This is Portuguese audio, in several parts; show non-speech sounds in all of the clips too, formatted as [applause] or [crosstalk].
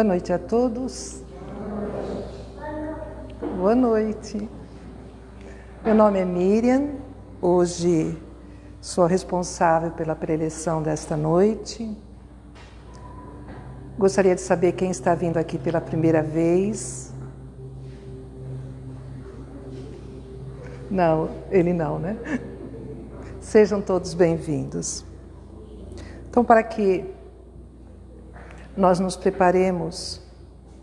Boa noite a todos. Boa noite. Meu nome é Miriam. Hoje sou responsável pela preleção desta noite. Gostaria de saber quem está vindo aqui pela primeira vez. Não, ele não, né? [laughs] Sejam todos bem-vindos. Então, para que nós nos preparemos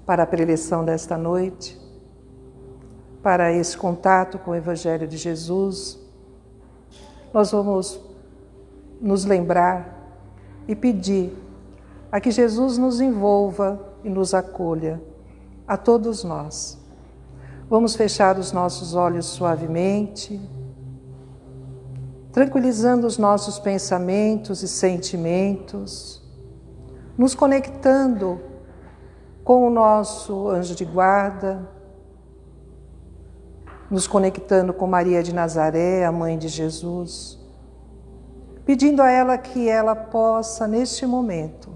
para a preleção desta noite, para esse contato com o Evangelho de Jesus, nós vamos nos lembrar e pedir a que Jesus nos envolva e nos acolha, a todos nós. Vamos fechar os nossos olhos suavemente, tranquilizando os nossos pensamentos e sentimentos nos conectando com o nosso anjo de guarda, nos conectando com Maria de Nazaré, a mãe de Jesus, pedindo a ela que ela possa, neste momento,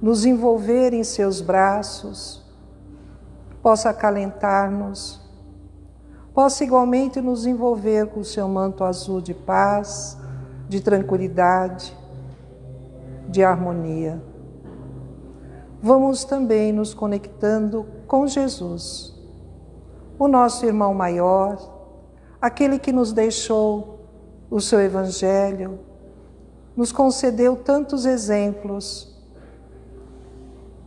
nos envolver em seus braços, possa acalentar-nos, possa igualmente nos envolver com o seu manto azul de paz, de tranquilidade, de harmonia vamos também nos conectando com Jesus, o nosso irmão maior, aquele que nos deixou o seu Evangelho, nos concedeu tantos exemplos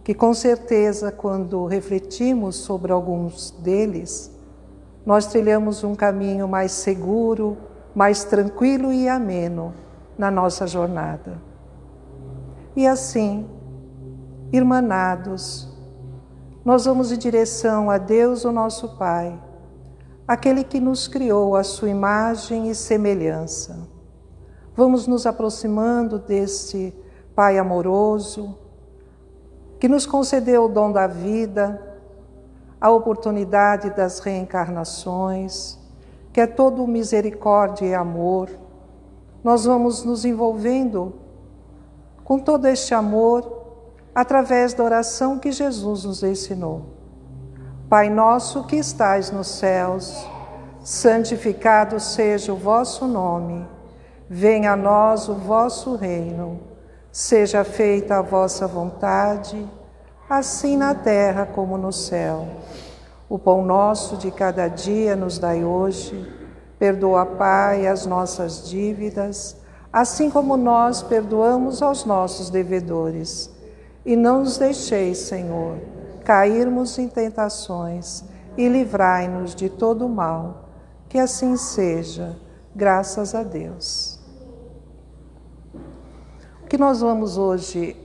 que, com certeza, quando refletimos sobre alguns deles, nós trilhamos um caminho mais seguro, mais tranquilo e ameno na nossa jornada. E assim, irmanados, nós vamos em direção a Deus, o nosso Pai, aquele que nos criou a sua imagem e semelhança. Vamos nos aproximando desse Pai amoroso, que nos concedeu o dom da vida, a oportunidade das reencarnações, que é todo misericórdia e amor. Nós vamos nos envolvendo com todo este amor através da oração que Jesus nos ensinou. Pai nosso que estais nos céus, santificado seja o vosso nome. Venha a nós o vosso reino. Seja feita a vossa vontade, assim na terra como no céu. O pão nosso de cada dia nos dai hoje. Perdoa, Pai, as nossas dívidas, assim como nós perdoamos aos nossos devedores e não nos deixeis, Senhor, cairmos em tentações e livrai-nos de todo o mal. Que assim seja, graças a Deus. O que nós vamos hoje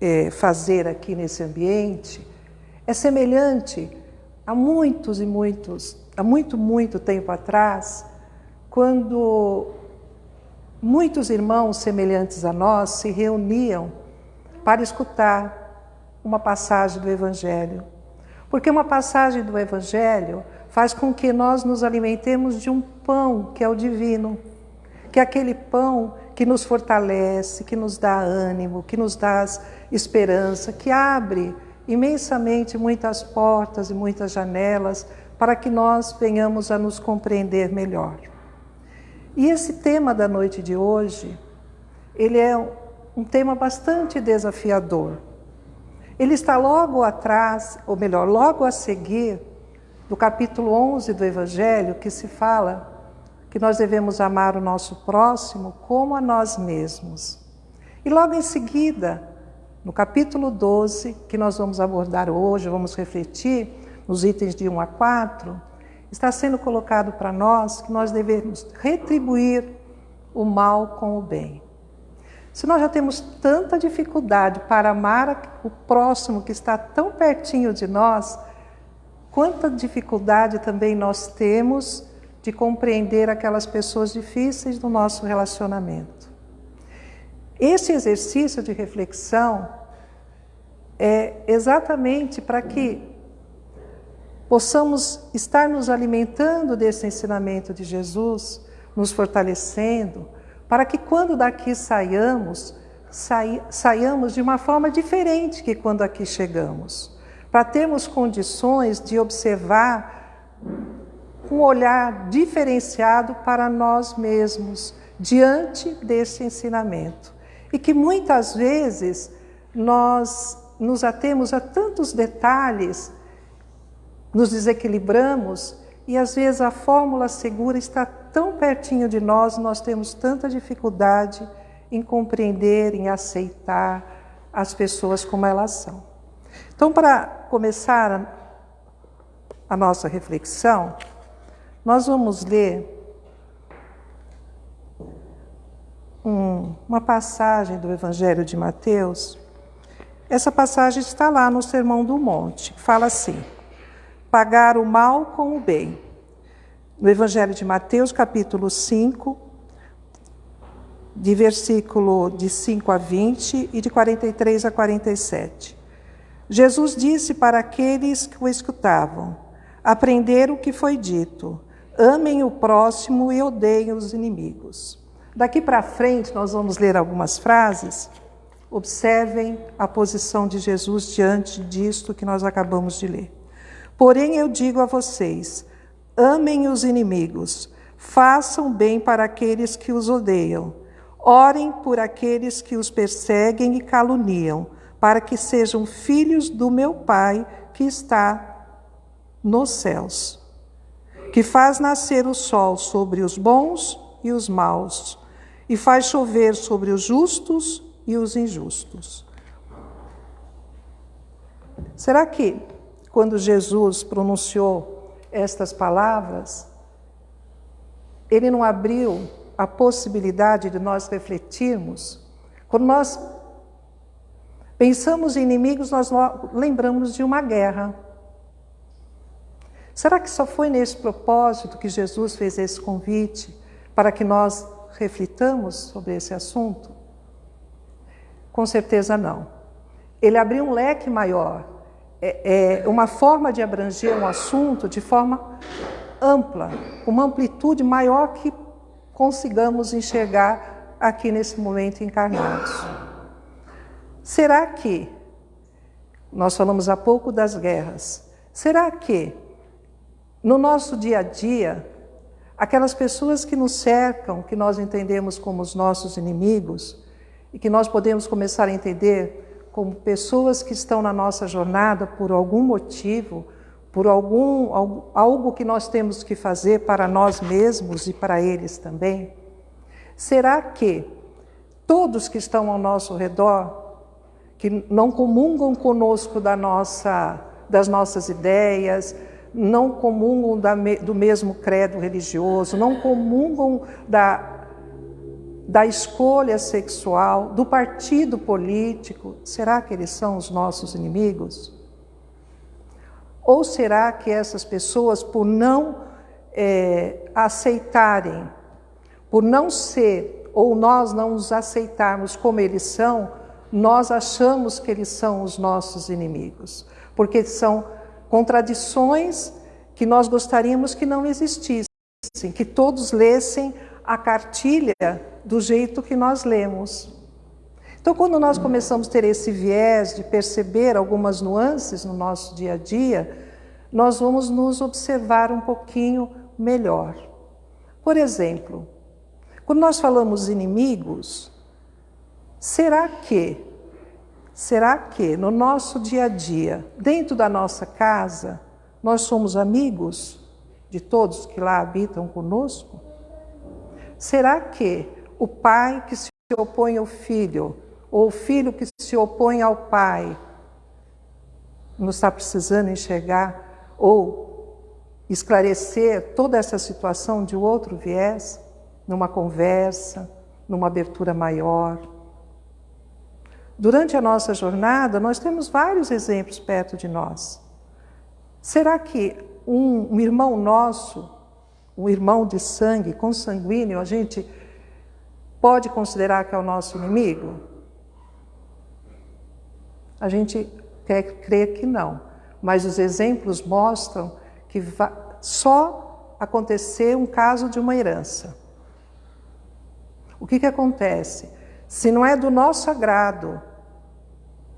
é, fazer aqui nesse ambiente é semelhante a muitos e muitos, há muito, muito tempo atrás, quando muitos irmãos semelhantes a nós se reuniam para escutar uma passagem do Evangelho. Porque uma passagem do Evangelho faz com que nós nos alimentemos de um pão que é o divino, que é aquele pão que nos fortalece, que nos dá ânimo, que nos dá esperança, que abre imensamente muitas portas e muitas janelas para que nós venhamos a nos compreender melhor. E esse tema da noite de hoje, ele é um tema bastante desafiador. Ele está logo atrás, ou melhor, logo a seguir, do capítulo 11 do Evangelho, que se fala que nós devemos amar o nosso próximo como a nós mesmos. E logo em seguida, no capítulo 12, que nós vamos abordar hoje, vamos refletir nos itens de 1 a 4, está sendo colocado para nós que nós devemos retribuir o mal com o bem. Se nós já temos tanta dificuldade para amar o próximo que está tão pertinho de nós, quanta dificuldade também nós temos de compreender aquelas pessoas difíceis do nosso relacionamento. Esse exercício de reflexão é exatamente para que possamos estar nos alimentando desse ensinamento de Jesus, nos fortalecendo, para que quando daqui saiamos, saiamos de uma forma diferente que quando aqui chegamos, para termos condições de observar um olhar diferenciado para nós mesmos diante desse ensinamento. E que muitas vezes nós nos atemos a tantos detalhes, nos desequilibramos e às vezes a fórmula segura está tão pertinho de nós, nós temos tanta dificuldade em compreender, em aceitar as pessoas como elas são. Então, para começar a nossa reflexão, nós vamos ler um, uma passagem do Evangelho de Mateus. Essa passagem está lá no Sermão do Monte. Fala assim: pagar o mal com o bem. No Evangelho de Mateus, capítulo 5, de versículo de 5 a 20 e de 43 a 47. Jesus disse para aqueles que o escutavam: Aprender o que foi dito, amem o próximo e odeiem os inimigos. Daqui para frente, nós vamos ler algumas frases. Observem a posição de Jesus diante disto que nós acabamos de ler. Porém, eu digo a vocês: amem os inimigos, façam bem para aqueles que os odeiam, orem por aqueles que os perseguem e caluniam, para que sejam filhos do meu Pai que está nos céus, que faz nascer o sol sobre os bons e os maus, e faz chover sobre os justos e os injustos. Será que quando Jesus pronunciou estas palavras, ele não abriu a possibilidade de nós refletirmos. Quando nós pensamos em inimigos, nós lembramos de uma guerra. Será que só foi nesse propósito que Jesus fez esse convite para que nós reflitamos sobre esse assunto? Com certeza não. Ele abriu um leque maior é, é uma forma de abranger um assunto de forma ampla, uma amplitude maior que consigamos enxergar aqui nesse momento encarnados. Será que, nós falamos há pouco das guerras, será que no nosso dia a dia, aquelas pessoas que nos cercam, que nós entendemos como os nossos inimigos, e que nós podemos começar a entender como pessoas que estão na nossa jornada por algum motivo, por algum algo que nós temos que fazer para nós mesmos e para eles também? Será que todos que estão ao nosso redor, que não comungam conosco da nossa, das nossas ideias, não comungam da, do mesmo credo religioso, não comungam da da escolha sexual, do partido político, será que eles são os nossos inimigos? Ou será que essas pessoas, por não é, aceitarem, por não ser, ou nós não os aceitarmos como eles são, nós achamos que eles são os nossos inimigos? Porque são contradições que nós gostaríamos que não existissem, que todos lessem a cartilha do jeito que nós lemos. Então, quando nós começamos a ter esse viés de perceber algumas nuances no nosso dia a dia, nós vamos nos observar um pouquinho melhor. Por exemplo, quando nós falamos inimigos, será que, será que no nosso dia a dia, dentro da nossa casa, nós somos amigos de todos que lá habitam conosco? Será que o pai que se opõe ao filho, ou o filho que se opõe ao pai, não está precisando enxergar ou esclarecer toda essa situação de outro viés, numa conversa, numa abertura maior? Durante a nossa jornada, nós temos vários exemplos perto de nós. Será que um, um irmão nosso um irmão de sangue, consanguíneo, a gente pode considerar que é o nosso inimigo? A gente quer crer que não, mas os exemplos mostram que só aconteceu um caso de uma herança. O que, que acontece? Se não é do nosso agrado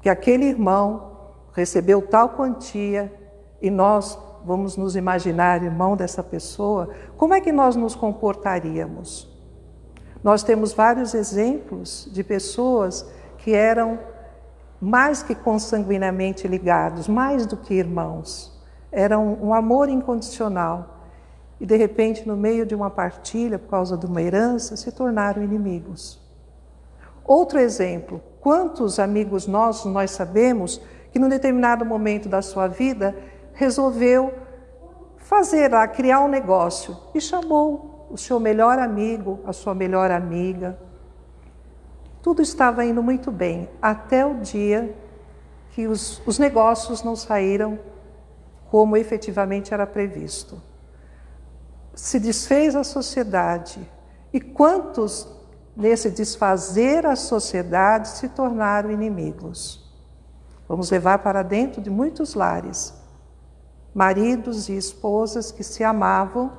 que aquele irmão recebeu tal quantia e nós vamos nos imaginar irmão dessa pessoa, como é que nós nos comportaríamos? Nós temos vários exemplos de pessoas que eram mais que consanguinamente ligados, mais do que irmãos. Era um, um amor incondicional. E de repente, no meio de uma partilha, por causa de uma herança, se tornaram inimigos. Outro exemplo: quantos amigos nossos nós sabemos que, num determinado momento da sua vida, resolveu fazer lá, criar um negócio e chamou o seu melhor amigo, a sua melhor amiga. Tudo estava indo muito bem, até o dia que os, os negócios não saíram como efetivamente era previsto. Se desfez a sociedade. E quantos, nesse desfazer a sociedade, se tornaram inimigos? Vamos levar para dentro de muitos lares maridos e esposas que se amavam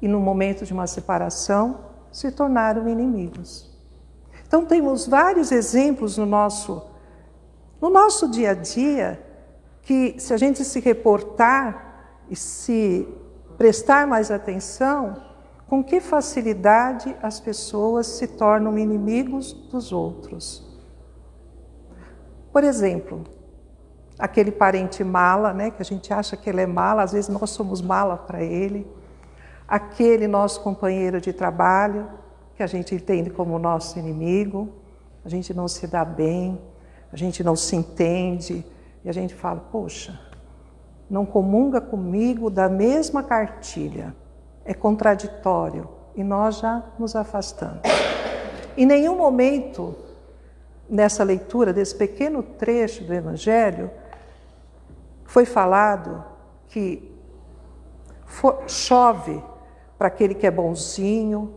e no momento de uma separação se tornaram inimigos. Então temos vários exemplos no nosso no nosso dia a dia que se a gente se reportar e se prestar mais atenção, com que facilidade as pessoas se tornam inimigos dos outros. Por exemplo, aquele parente mala, né, que a gente acha que ele é mala, às vezes nós somos mala para ele, aquele nosso companheiro de trabalho, que a gente entende como nosso inimigo, a gente não se dá bem, a gente não se entende, e a gente fala, poxa, não comunga comigo da mesma cartilha, é contraditório, e nós já nos afastamos. Em nenhum momento nessa leitura desse pequeno trecho do Evangelho, foi falado que chove para aquele que é bonzinho,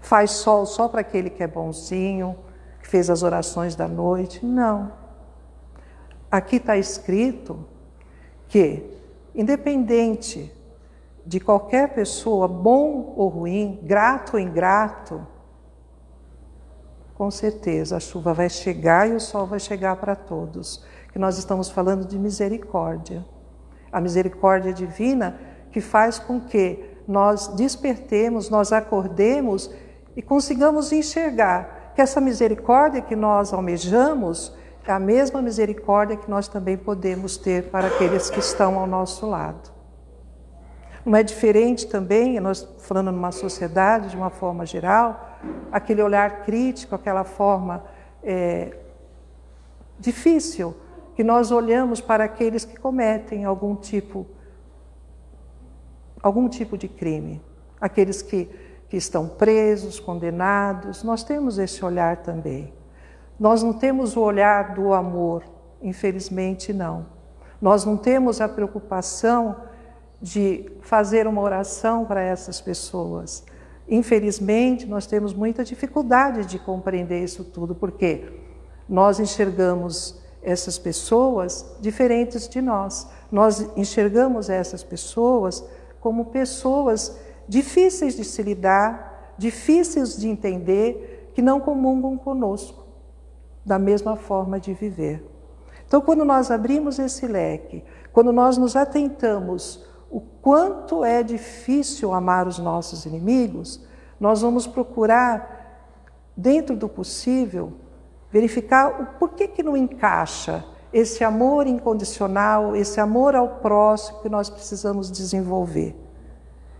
faz sol só para aquele que é bonzinho, que fez as orações da noite. Não. Aqui está escrito que, independente de qualquer pessoa, bom ou ruim, grato ou ingrato, com certeza a chuva vai chegar e o sol vai chegar para todos que nós estamos falando de misericórdia. A misericórdia divina que faz com que nós despertemos, nós acordemos e consigamos enxergar que essa misericórdia que nós almejamos é a mesma misericórdia que nós também podemos ter para aqueles que estão ao nosso lado. Não é diferente também, nós falando numa sociedade de uma forma geral, aquele olhar crítico, aquela forma é, difícil que nós olhamos para aqueles que cometem algum tipo algum tipo de crime, aqueles que, que estão presos, condenados, nós temos esse olhar também. Nós não temos o olhar do amor, infelizmente não. Nós não temos a preocupação de fazer uma oração para essas pessoas. Infelizmente, nós temos muita dificuldade de compreender isso tudo, porque nós enxergamos essas pessoas diferentes de nós. Nós enxergamos essas pessoas como pessoas difíceis de se lidar, difíceis de entender, que não comungam conosco da mesma forma de viver. Então, quando nós abrimos esse leque, quando nós nos atentamos o quanto é difícil amar os nossos inimigos, nós vamos procurar, dentro do possível, verificar o porquê que não encaixa esse amor incondicional, esse amor ao próximo que nós precisamos desenvolver.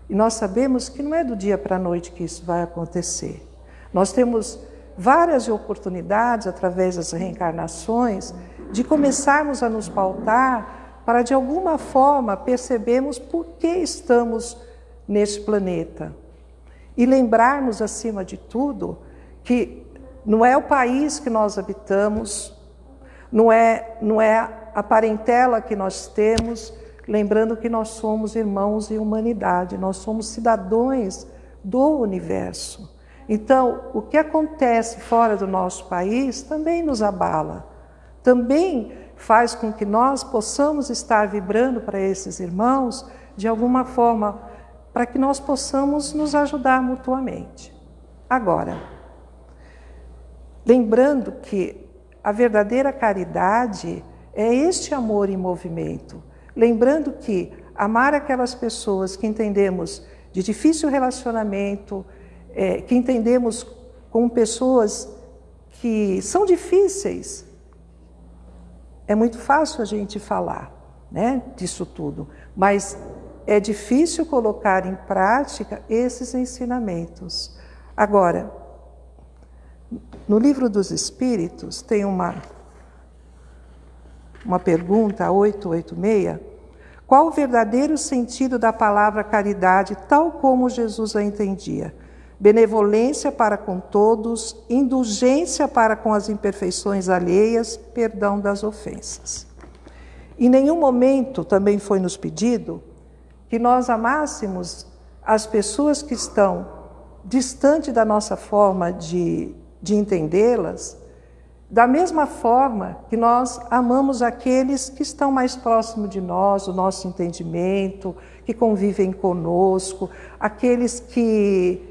E nós sabemos que não é do dia para a noite que isso vai acontecer. Nós temos várias oportunidades, através das reencarnações, de começarmos a nos pautar para, de alguma forma, percebermos por que estamos neste planeta. E lembrarmos, acima de tudo, que não é o país que nós habitamos, não é, não é a parentela que nós temos, lembrando que nós somos irmãos em humanidade, nós somos cidadãos do universo. Então, o que acontece fora do nosso país também nos abala, também faz com que nós possamos estar vibrando para esses irmãos de alguma forma, para que nós possamos nos ajudar mutuamente. Agora, lembrando que a verdadeira caridade é este amor em movimento. Lembrando que amar aquelas pessoas que entendemos de difícil relacionamento, é, que entendemos como pessoas que são difíceis, é muito fácil a gente falar né, disso tudo, mas é difícil colocar em prática esses ensinamentos. Agora, no livro dos Espíritos tem uma, uma pergunta, 886, qual o verdadeiro sentido da palavra caridade, tal como Jesus a entendia? Benevolência para com todos, indulgência para com as imperfeições alheias, perdão das ofensas. Em nenhum momento também foi nos pedido que nós amássemos as pessoas que estão distante da nossa forma de, de entendê-las, da mesma forma que nós amamos aqueles que estão mais próximos de nós, o nosso entendimento, que convivem conosco, aqueles que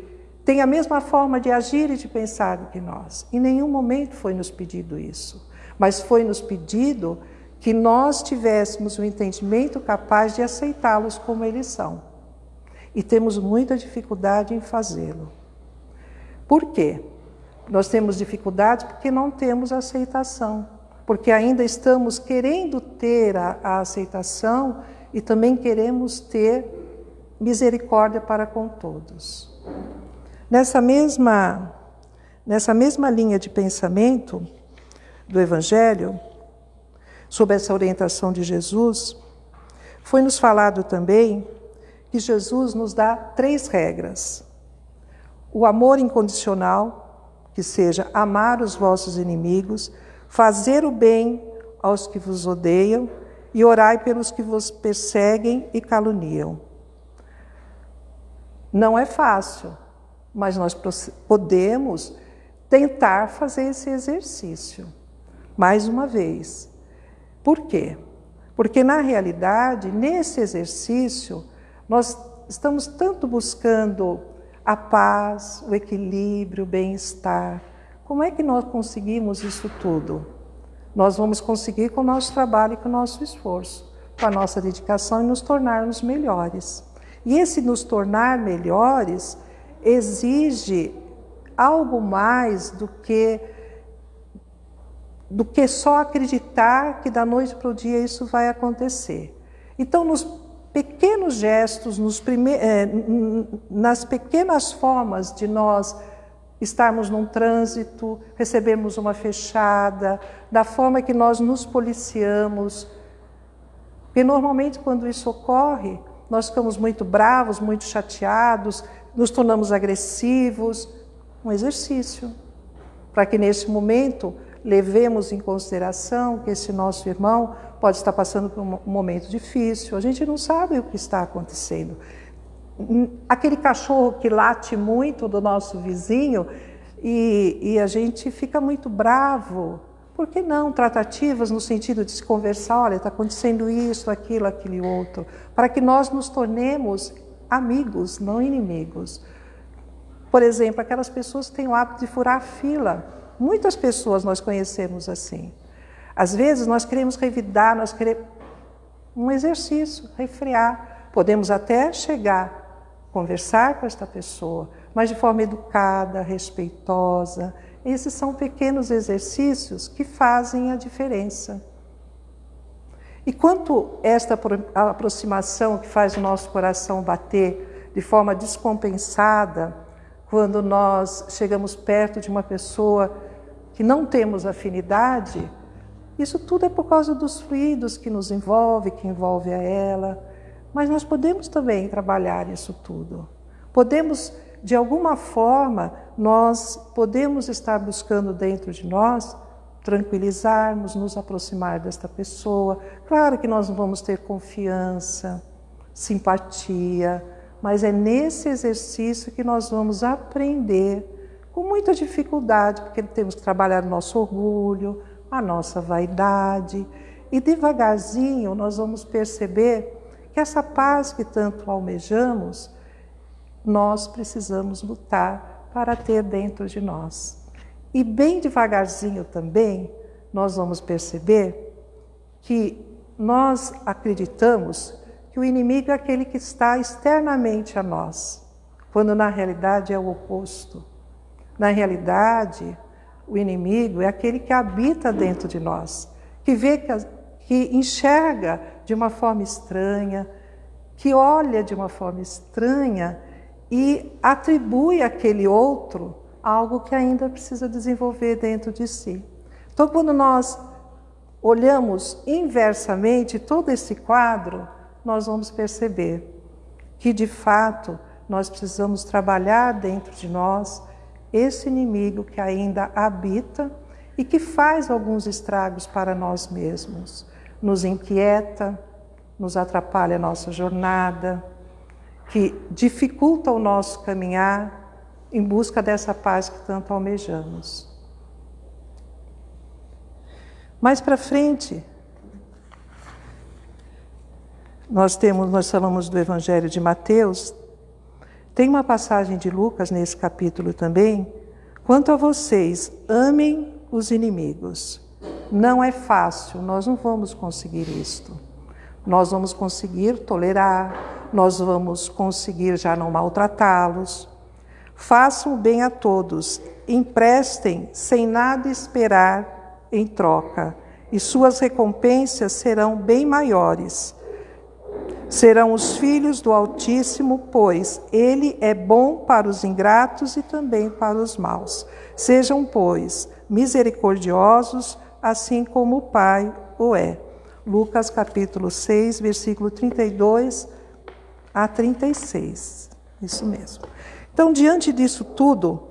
têm a mesma forma de agir e de pensar que nós. Em nenhum momento foi nos pedido isso, mas foi nos pedido que nós tivéssemos um entendimento capaz de aceitá-los como eles são. E temos muita dificuldade em fazê-lo. Por quê? Nós temos dificuldade porque não temos aceitação, porque ainda estamos querendo ter a, a aceitação e também queremos ter misericórdia para com todos. Nessa mesma, nessa mesma linha de pensamento do Evangelho, sob essa orientação de Jesus, foi nos falado também que Jesus nos dá três regras: o amor incondicional, que seja amar os vossos inimigos, fazer o bem aos que vos odeiam e orai pelos que vos perseguem e caluniam. Não é fácil, mas nós podemos tentar fazer esse exercício. Mais uma vez. Por quê? Porque, na realidade, nesse exercício, nós estamos tanto buscando a paz, o equilíbrio, o bem-estar. Como é que nós conseguimos isso tudo? Nós vamos conseguir com o nosso trabalho e com o nosso esforço, com a nossa dedicação e nos tornarmos melhores. E esse nos tornar melhores exige algo mais do que do que só acreditar que da noite para o dia isso vai acontecer. Então, nos pequenos gestos, nos prime... É, nas pequenas formas de nós estarmos num trânsito, recebemos uma fechada, da forma que nós nos policiamos. Porque normalmente quando isso ocorre, nós ficamos muito bravos, muito chateados, nos tornamos agressivos. Um exercício. Para que nesse momento levemos em consideração que esse nosso irmão pode estar passando por um momento difícil, a gente não sabe o que está acontecendo. Aquele cachorro que late muito do nosso vizinho e, e a gente fica muito bravo. Por que não tratativas no sentido de se conversar? Olha, está acontecendo isso, aquilo, aquele outro, para que nós nos tornemos amigos, não inimigos. Por exemplo, aquelas pessoas que têm o hábito de furar fila. Muitas pessoas nós conhecemos assim. Às vezes nós queremos revidar, nós queremos um exercício, refrear. Podemos até chegar, conversar com esta pessoa, mas de forma educada, respeitosa. Esses são pequenos exercícios que fazem a diferença. E quanto esta aproximação que faz o nosso coração bater de forma descompensada, quando nós chegamos perto de uma pessoa que não temos afinidade, isso tudo é por causa dos fluidos que nos envolve, que envolve a ela. Mas nós podemos também trabalhar isso tudo. Podemos, de alguma forma, nós podemos estar buscando dentro de nós tranquilizarmos, nos aproximar desta pessoa. Claro que nós vamos ter confiança, simpatia, mas é nesse exercício que nós vamos aprender com muita dificuldade, porque temos que trabalhar o nosso orgulho, a nossa vaidade. E devagarzinho nós vamos perceber que essa paz que tanto almejamos, nós precisamos lutar para ter dentro de nós. E bem devagarzinho também, nós vamos perceber que nós acreditamos que o inimigo é aquele que está externamente a nós, quando na realidade é o oposto. Na realidade, o inimigo é aquele que habita dentro de nós, que vê que, que enxerga de uma forma estranha, que olha de uma forma estranha e atribui àquele outro algo que ainda precisa desenvolver dentro de si. Então, quando nós olhamos inversamente todo esse quadro, nós vamos perceber que, de fato, nós precisamos trabalhar dentro de nós esse inimigo que ainda habita e que faz alguns estragos para nós mesmos. Nos inquieta, nos atrapalha a nossa jornada, que dificulta o nosso caminhar em busca dessa paz que tanto almejamos. Mais para frente, nós temos, nós falamos do Evangelho de Mateus, tem uma passagem de Lucas nesse capítulo também. Quanto a vocês, amem os inimigos. Não é fácil, nós não vamos conseguir isto. Nós vamos conseguir tolerar, nós vamos conseguir já não maltratá-los. Façam o bem a todos, emprestem sem nada esperar em troca, e suas recompensas serão bem maiores. Serão os filhos do Altíssimo, pois ele é bom para os ingratos e também para os maus. Sejam, pois, misericordiosos, assim como o Pai o é. Lucas capítulo 6, versículo 32 a 36. Isso mesmo. Então, diante disso tudo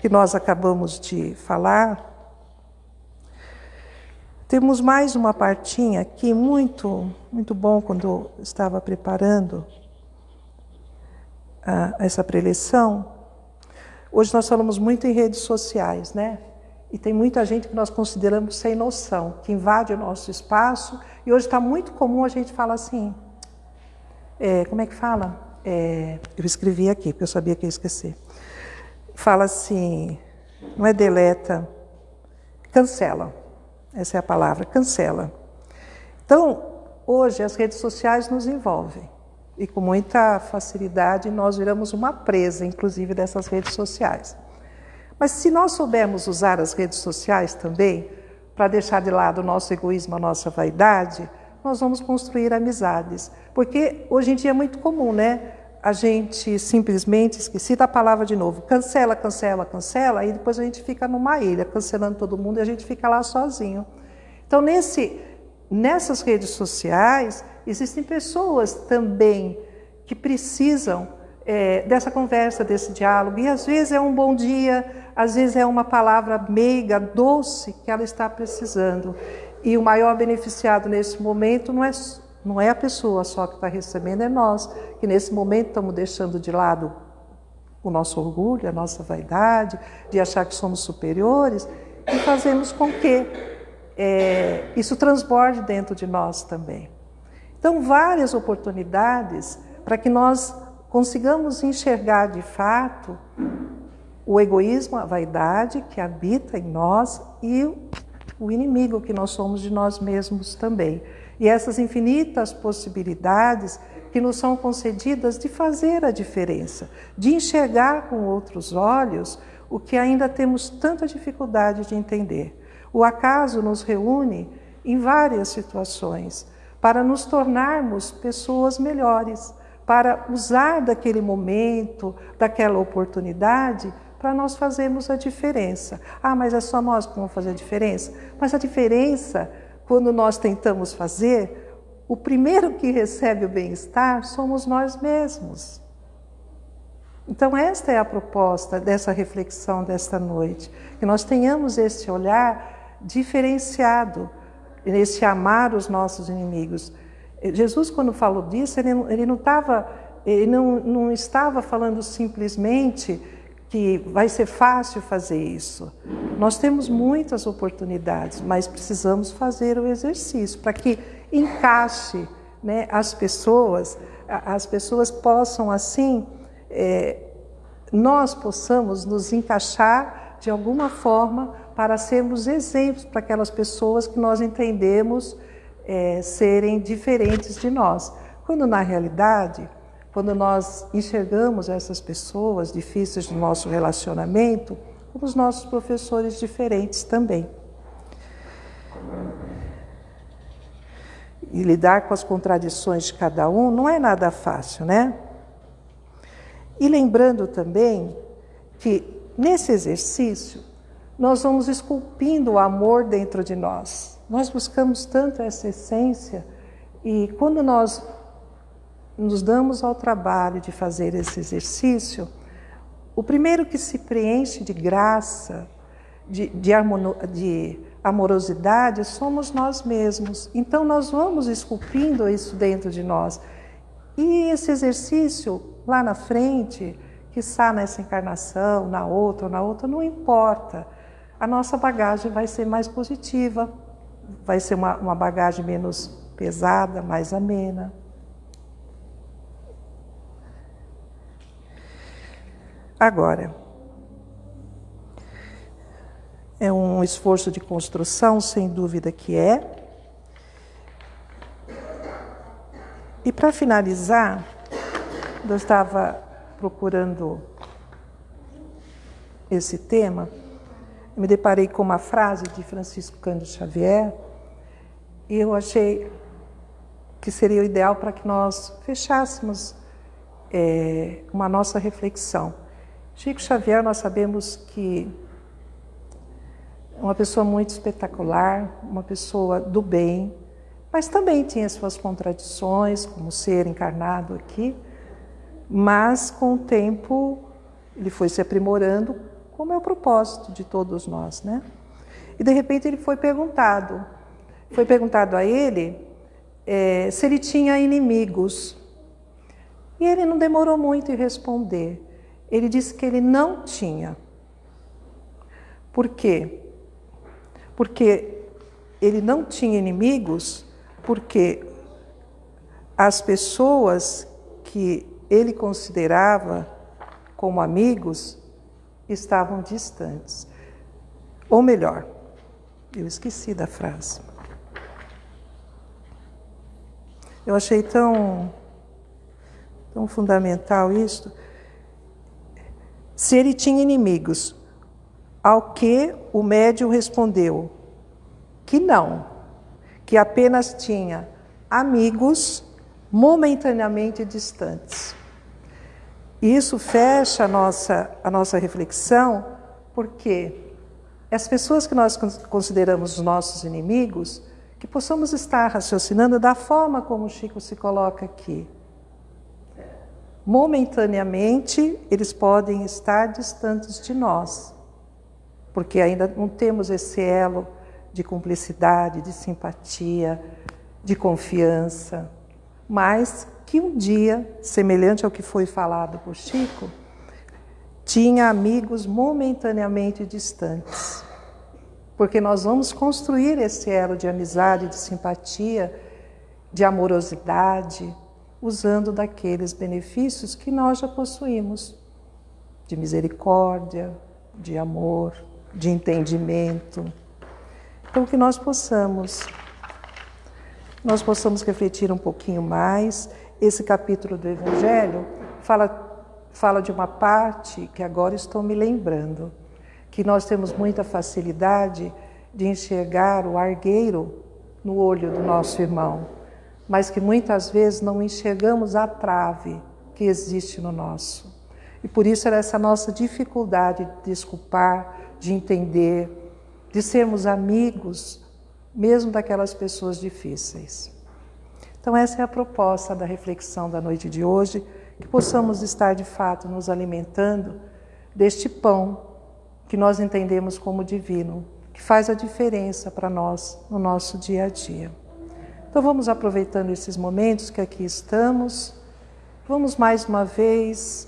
que nós acabamos de falar, temos mais uma partinha aqui muito, muito bom quando eu estava preparando a, essa preleção. Hoje nós falamos muito em redes sociais, né? E tem muita gente que nós consideramos sem noção, que invade o nosso espaço. E hoje está muito comum a gente falar assim. É, como é que fala? É, eu escrevi aqui, porque eu sabia que ia esquecer. Fala assim, não é deleta, cancela essa é a palavra, cancela. Então, hoje as redes sociais nos envolvem e com muita facilidade nós viramos uma presa, inclusive, dessas redes sociais. Mas se nós soubermos usar as redes sociais também para deixar de lado o nosso egoísmo, a nossa vaidade, nós vamos construir amizades. Porque hoje em dia é muito comum, né? A gente simplesmente esqueci da palavra de novo, cancela, cancela, cancela, e depois a gente fica numa ilha, cancelando todo mundo e a gente fica lá sozinho. Então, nesse, nessas redes sociais, existem pessoas também que precisam é, dessa conversa, desse diálogo, e às vezes é um bom dia, às vezes é uma palavra meiga, doce, que ela está precisando. E o maior beneficiado nesse momento não é não é a pessoa só que está recebendo, é nós, que nesse momento estamos deixando de lado o nosso orgulho, a nossa vaidade, de achar que somos superiores, e fazemos com que é, isso transborde dentro de nós também. Então, várias oportunidades para que nós consigamos enxergar de fato o egoísmo, a vaidade que habita em nós e o inimigo que nós somos de nós mesmos também. E essas infinitas possibilidades que nos são concedidas de fazer a diferença, de enxergar com outros olhos o que ainda temos tanta dificuldade de entender. O acaso nos reúne em várias situações para nos tornarmos pessoas melhores, para usar daquele momento, daquela oportunidade para nós fazermos a diferença. Ah, mas é só nós que vamos fazer a diferença? Mas a diferença quando nós tentamos fazer, o primeiro que recebe o bem-estar somos nós mesmos. Então, esta é a proposta dessa reflexão desta noite, que nós tenhamos esse olhar diferenciado, esse amar os nossos inimigos. Jesus, quando falou disso, ele, ele não, estava, ele não, não estava falando simplesmente que vai ser fácil fazer isso. Nós temos muitas oportunidades, mas precisamos fazer o exercício para que encaixe né, as pessoas, as pessoas possam assim, é, nós possamos nos encaixar de alguma forma, para sermos exemplos para aquelas pessoas que nós entendemos é, serem diferentes de nós. Quando na realidade, quando nós enxergamos essas pessoas difíceis no nosso relacionamento, como os nossos professores diferentes também. E lidar com as contradições de cada um não é nada fácil, né? E lembrando também que nesse exercício nós vamos esculpindo o amor dentro de nós. Nós buscamos tanto essa essência e quando nós nos damos ao trabalho de fazer esse exercício, o primeiro que se preenche de graça, de, de, de amorosidade, somos nós mesmos. Então, nós vamos esculpindo isso dentro de nós. E esse exercício, lá na frente, que está nessa encarnação, na outra ou na outra, não importa. A nossa bagagem vai ser mais positiva, vai ser uma, uma bagagem menos pesada, mais amena. Agora, é um esforço de construção, sem dúvida que é. E para finalizar, eu estava procurando esse tema, me deparei com uma frase de Francisco Cândido Xavier e eu achei que seria o ideal para que nós fechássemos é, uma nossa reflexão. Chico Xavier, nós sabemos que é uma pessoa muito espetacular, uma pessoa do bem, mas também tinha suas contradições, como ser encarnado aqui, mas com o tempo ele foi se aprimorando, como é o propósito de todos nós, né? E de repente ele foi perguntado, foi perguntado a ele é, se ele tinha inimigos. E ele não demorou muito em responder. Ele disse que ele não tinha. Por quê? Porque ele não tinha inimigos, porque as pessoas que ele considerava como amigos estavam distantes. Ou melhor, eu esqueci da frase. Eu achei tão, tão fundamental isso se ele tinha inimigos. Ao que o médium respondeu que não, que apenas tinha amigos momentaneamente distantes. Isso fecha a nossa, a nossa reflexão, porque as pessoas que nós consideramos os nossos inimigos, que possamos estar raciocinando da forma como o Chico se coloca aqui momentaneamente eles podem estar distantes de nós, porque ainda não temos esse elo de cumplicidade, de simpatia, de confiança, mas que um dia, semelhante ao que foi falado por Chico, tinha amigos momentaneamente distantes. Porque nós vamos construir esse elo de amizade, de simpatia, de amorosidade, usando daqueles benefícios que nós já possuímos de misericórdia, de amor, de entendimento. Então que nós possamos nós possamos refletir um pouquinho mais. Esse capítulo do evangelho fala fala de uma parte que agora estou me lembrando, que nós temos muita facilidade de enxergar o argueiro no olho do nosso irmão mas que muitas vezes não enxergamos a trave que existe no nosso. E por isso era essa nossa dificuldade de desculpar, de entender, de sermos amigos, mesmo daquelas pessoas difíceis. Então, essa é a proposta da reflexão da noite de hoje, que possamos estar de fato nos alimentando deste pão que nós entendemos como divino, que faz a diferença para nós no nosso dia a dia. Então vamos aproveitando esses momentos que aqui estamos, vamos mais uma vez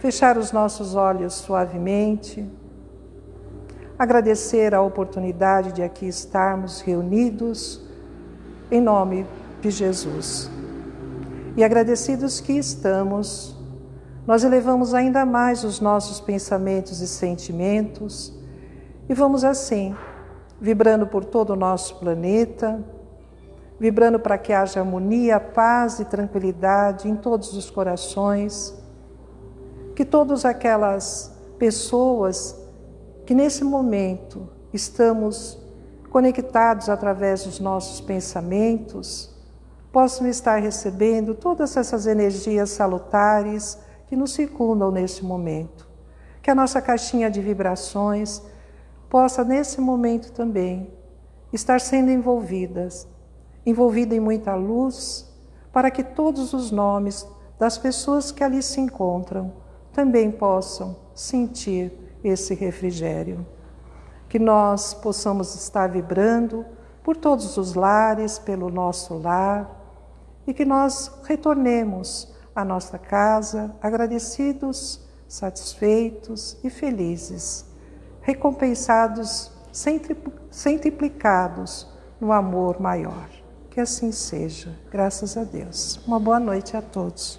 fechar os nossos olhos suavemente, agradecer a oportunidade de aqui estarmos reunidos em nome de Jesus. E agradecidos que estamos, nós elevamos ainda mais os nossos pensamentos e sentimentos e vamos assim, vibrando por todo o nosso planeta, vibrando para que haja harmonia, paz e tranquilidade em todos os corações, que todas aquelas pessoas que nesse momento estamos conectados através dos nossos pensamentos, possam estar recebendo todas essas energias salutares que nos circundam nesse momento. Que a nossa caixinha de vibrações possa, nesse momento também, estar sendo envolvidas, envolvida em muita luz, para que todos os nomes das pessoas que ali se encontram também possam sentir esse refrigério. Que nós possamos estar vibrando por todos os lares, pelo nosso lar, e que nós retornemos à nossa casa agradecidos, satisfeitos e felizes, recompensados, centriplicados no amor maior. Que assim seja. Graças a Deus. Uma boa noite a todos.